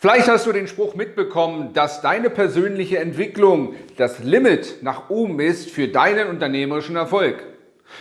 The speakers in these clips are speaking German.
Vielleicht hast du den Spruch mitbekommen, dass deine persönliche Entwicklung das Limit nach oben ist für deinen unternehmerischen Erfolg.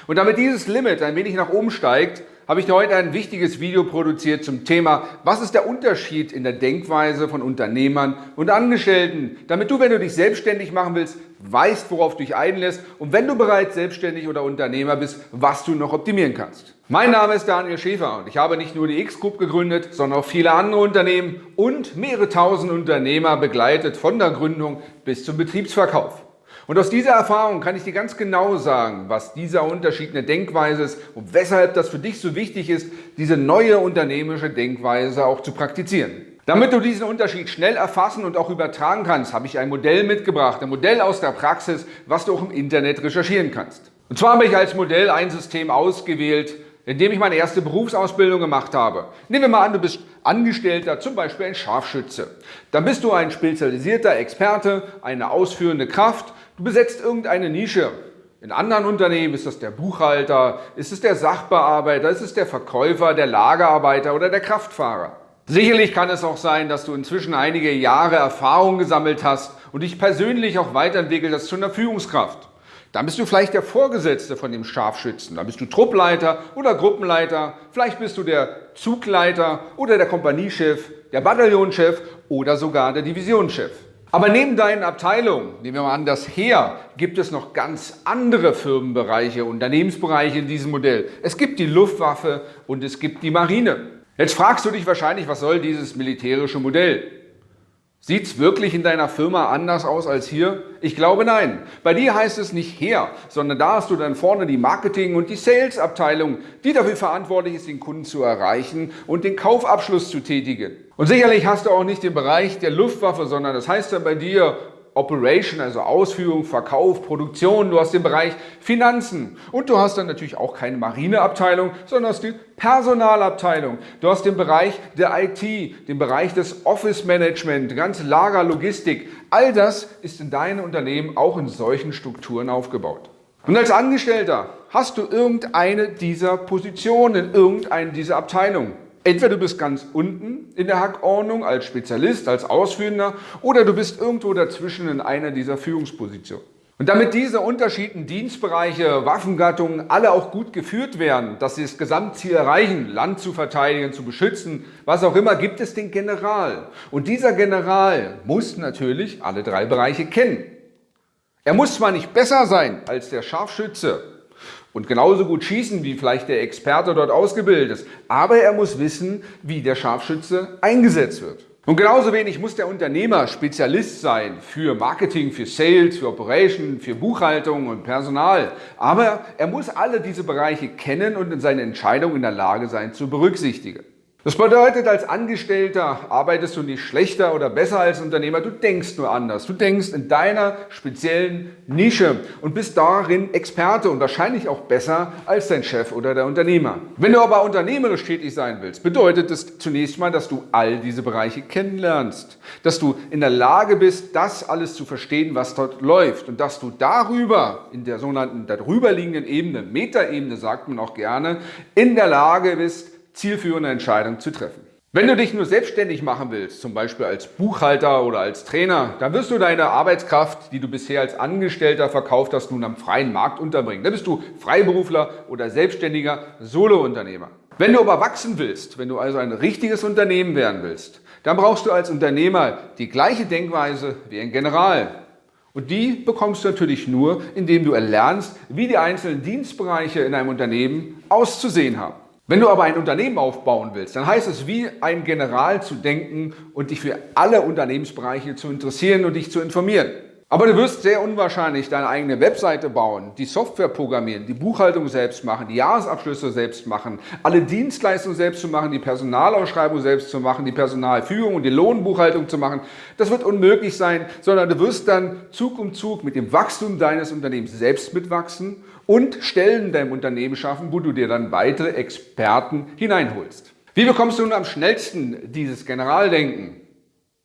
Und damit dieses Limit ein wenig nach oben steigt, habe ich dir heute ein wichtiges Video produziert zum Thema, was ist der Unterschied in der Denkweise von Unternehmern und Angestellten, damit du, wenn du dich selbstständig machen willst, weißt, worauf du dich einlässt und wenn du bereits selbstständig oder Unternehmer bist, was du noch optimieren kannst. Mein Name ist Daniel Schäfer und ich habe nicht nur die X-Group gegründet, sondern auch viele andere Unternehmen und mehrere tausend Unternehmer begleitet von der Gründung bis zum Betriebsverkauf. Und aus dieser Erfahrung kann ich dir ganz genau sagen, was dieser Unterschied in der Denkweise ist und weshalb das für dich so wichtig ist, diese neue unternehmerische Denkweise auch zu praktizieren. Damit du diesen Unterschied schnell erfassen und auch übertragen kannst, habe ich ein Modell mitgebracht, ein Modell aus der Praxis, was du auch im Internet recherchieren kannst. Und zwar habe ich als Modell ein System ausgewählt, in dem ich meine erste Berufsausbildung gemacht habe. Nehmen wir mal an, du bist Angestellter, zum Beispiel ein Scharfschütze. Dann bist du ein spezialisierter Experte, eine ausführende Kraft Du besetzt irgendeine Nische. In anderen Unternehmen ist das der Buchhalter, ist es der Sachbearbeiter, ist es der Verkäufer, der Lagerarbeiter oder der Kraftfahrer. Sicherlich kann es auch sein, dass du inzwischen einige Jahre Erfahrung gesammelt hast und dich persönlich auch weiterentwickelt hast zu einer Führungskraft. Dann bist du vielleicht der Vorgesetzte von dem Scharfschützen. Dann bist du Truppleiter oder Gruppenleiter. Vielleicht bist du der Zugleiter oder der Kompaniechef, der Bataillonchef oder sogar der Divisionschef. Aber neben deinen Abteilungen, nehmen wir mal an das Heer, gibt es noch ganz andere Firmenbereiche, Unternehmensbereiche in diesem Modell. Es gibt die Luftwaffe und es gibt die Marine. Jetzt fragst du dich wahrscheinlich, was soll dieses militärische Modell? Sieht es wirklich in deiner Firma anders aus als hier? Ich glaube nein. Bei dir heißt es nicht her, sondern da hast du dann vorne die Marketing- und die Sales-Abteilung, die dafür verantwortlich ist, den Kunden zu erreichen und den Kaufabschluss zu tätigen. Und sicherlich hast du auch nicht den Bereich der Luftwaffe, sondern das heißt dann bei dir Operation, also Ausführung, Verkauf, Produktion, du hast den Bereich Finanzen und du hast dann natürlich auch keine Marineabteilung, sondern hast die Personalabteilung. Du hast den Bereich der IT, den Bereich des Office Management, ganze Lager, Logistik. All das ist in deinem Unternehmen auch in solchen Strukturen aufgebaut. Und als Angestellter hast du irgendeine dieser Positionen, irgendeine dieser Abteilungen. Entweder du bist ganz unten in der Hackordnung als Spezialist, als Ausführender oder du bist irgendwo dazwischen in einer dieser Führungspositionen. Und damit diese unterschiedlichen Dienstbereiche, Waffengattungen alle auch gut geführt werden, dass sie das Gesamtziel erreichen, Land zu verteidigen, zu beschützen, was auch immer, gibt es den General. Und dieser General muss natürlich alle drei Bereiche kennen. Er muss zwar nicht besser sein als der Scharfschütze, und genauso gut schießen, wie vielleicht der Experte dort ausgebildet ist. Aber er muss wissen, wie der Scharfschütze eingesetzt wird. Und genauso wenig muss der Unternehmer Spezialist sein für Marketing, für Sales, für Operation, für Buchhaltung und Personal. Aber er muss alle diese Bereiche kennen und in seine Entscheidung in der Lage sein zu berücksichtigen. Das bedeutet, als Angestellter arbeitest du nicht schlechter oder besser als Unternehmer, du denkst nur anders. Du denkst in deiner speziellen Nische und bist darin Experte und wahrscheinlich auch besser als dein Chef oder der Unternehmer. Wenn du aber unternehmerisch tätig sein willst, bedeutet es zunächst mal, dass du all diese Bereiche kennenlernst, dass du in der Lage bist, das alles zu verstehen, was dort läuft und dass du darüber, in der sogenannten darüberliegenden Ebene, Metaebene sagt man auch gerne, in der Lage bist, zielführende Entscheidung zu treffen. Wenn du dich nur selbstständig machen willst, zum Beispiel als Buchhalter oder als Trainer, dann wirst du deine Arbeitskraft, die du bisher als Angestellter verkauft hast, nun am freien Markt unterbringen. Dann bist du Freiberufler oder selbstständiger Solounternehmer. Wenn du aber wachsen willst, wenn du also ein richtiges Unternehmen werden willst, dann brauchst du als Unternehmer die gleiche Denkweise wie ein General. Und die bekommst du natürlich nur, indem du erlernst, wie die einzelnen Dienstbereiche in einem Unternehmen auszusehen haben. Wenn du aber ein Unternehmen aufbauen willst, dann heißt es wie ein General zu denken und dich für alle Unternehmensbereiche zu interessieren und dich zu informieren. Aber du wirst sehr unwahrscheinlich deine eigene Webseite bauen, die Software programmieren, die Buchhaltung selbst machen, die Jahresabschlüsse selbst machen, alle Dienstleistungen selbst zu machen, die Personalausschreibung selbst zu machen, die Personalführung und die Lohnbuchhaltung zu machen. Das wird unmöglich sein, sondern du wirst dann Zug um Zug mit dem Wachstum deines Unternehmens selbst mitwachsen und Stellen in deinem Unternehmen schaffen, wo du dir dann weitere Experten hineinholst. Wie bekommst du nun am schnellsten dieses Generaldenken?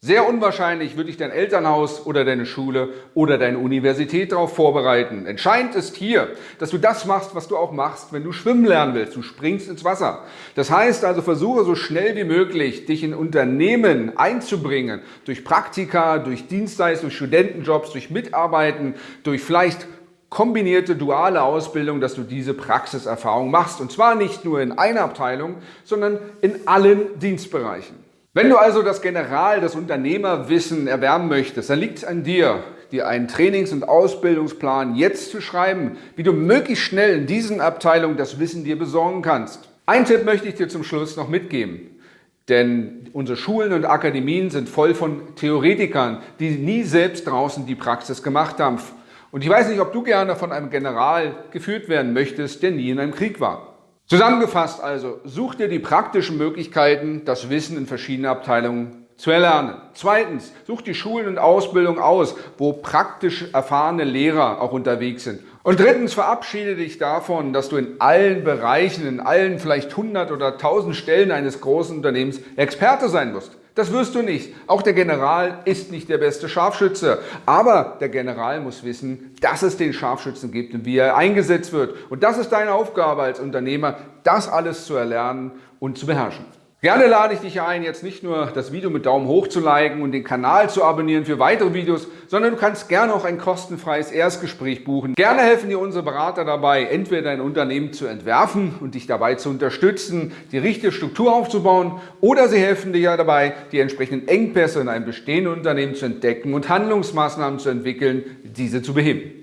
Sehr unwahrscheinlich wird dich dein Elternhaus oder deine Schule oder deine Universität darauf vorbereiten. Entscheidend ist hier, dass du das machst, was du auch machst, wenn du schwimmen lernen willst. Du springst ins Wasser. Das heißt also, versuche so schnell wie möglich, dich in Unternehmen einzubringen. Durch Praktika, durch Dienstleistungen, durch Studentenjobs, durch Mitarbeiten, durch vielleicht kombinierte duale Ausbildung, dass du diese Praxiserfahrung machst. Und zwar nicht nur in einer Abteilung, sondern in allen Dienstbereichen. Wenn du also das General, das Unternehmerwissen erwerben möchtest, dann liegt es an dir, dir einen Trainings- und Ausbildungsplan jetzt zu schreiben, wie du möglichst schnell in diesen Abteilungen das Wissen dir besorgen kannst. Ein Tipp möchte ich dir zum Schluss noch mitgeben. Denn unsere Schulen und Akademien sind voll von Theoretikern, die nie selbst draußen die Praxis gemacht haben. Und ich weiß nicht, ob du gerne von einem General geführt werden möchtest, der nie in einem Krieg war. Zusammengefasst also, such dir die praktischen Möglichkeiten, das Wissen in verschiedenen Abteilungen zu erlernen. Zweitens, such die Schulen und Ausbildung aus, wo praktisch erfahrene Lehrer auch unterwegs sind. Und drittens, verabschiede dich davon, dass du in allen Bereichen, in allen vielleicht 100 oder 1000 Stellen eines großen Unternehmens Experte sein musst. Das wirst du nicht. Auch der General ist nicht der beste Scharfschütze. Aber der General muss wissen, dass es den Scharfschützen gibt und wie er eingesetzt wird. Und das ist deine Aufgabe als Unternehmer, das alles zu erlernen und zu beherrschen. Gerne lade ich dich ein, jetzt nicht nur das Video mit Daumen hoch zu liken und den Kanal zu abonnieren für weitere Videos, sondern du kannst gerne auch ein kostenfreies Erstgespräch buchen. Gerne helfen dir unsere Berater dabei, entweder dein Unternehmen zu entwerfen und dich dabei zu unterstützen, die richtige Struktur aufzubauen, oder sie helfen dir ja dabei, die entsprechenden Engpässe in einem bestehenden Unternehmen zu entdecken und Handlungsmaßnahmen zu entwickeln, diese zu beheben.